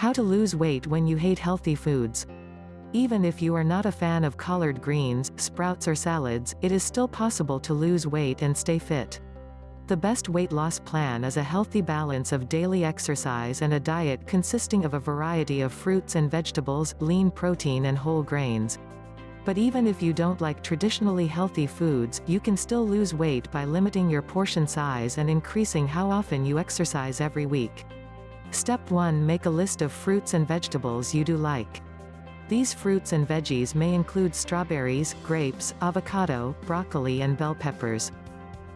How to lose weight when you hate healthy foods. Even if you are not a fan of collard greens, sprouts or salads, it is still possible to lose weight and stay fit. The best weight loss plan is a healthy balance of daily exercise and a diet consisting of a variety of fruits and vegetables, lean protein and whole grains. But even if you don't like traditionally healthy foods, you can still lose weight by limiting your portion size and increasing how often you exercise every week. Step 1 Make a list of fruits and vegetables you do like. These fruits and veggies may include strawberries, grapes, avocado, broccoli and bell peppers.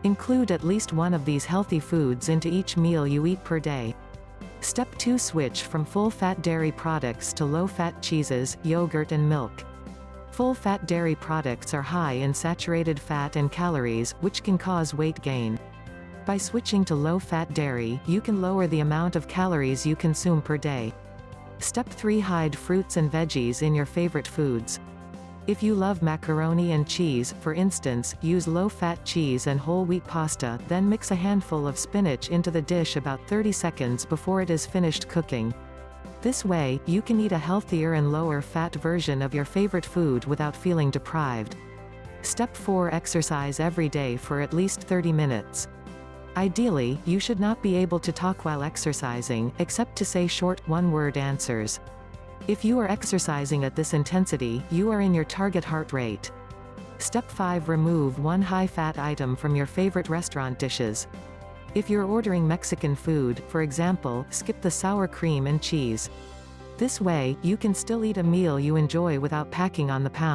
Include at least one of these healthy foods into each meal you eat per day. Step 2 Switch from full-fat dairy products to low-fat cheeses, yogurt and milk. Full-fat dairy products are high in saturated fat and calories, which can cause weight gain. By switching to low-fat dairy, you can lower the amount of calories you consume per day. Step 3 Hide fruits and veggies in your favorite foods. If you love macaroni and cheese, for instance, use low-fat cheese and whole wheat pasta, then mix a handful of spinach into the dish about 30 seconds before it is finished cooking. This way, you can eat a healthier and lower-fat version of your favorite food without feeling deprived. Step 4 Exercise every day for at least 30 minutes. Ideally, you should not be able to talk while exercising, except to say short, one-word answers. If you are exercising at this intensity, you are in your target heart rate. Step 5 Remove one high-fat item from your favorite restaurant dishes. If you're ordering Mexican food, for example, skip the sour cream and cheese. This way, you can still eat a meal you enjoy without packing on the pound.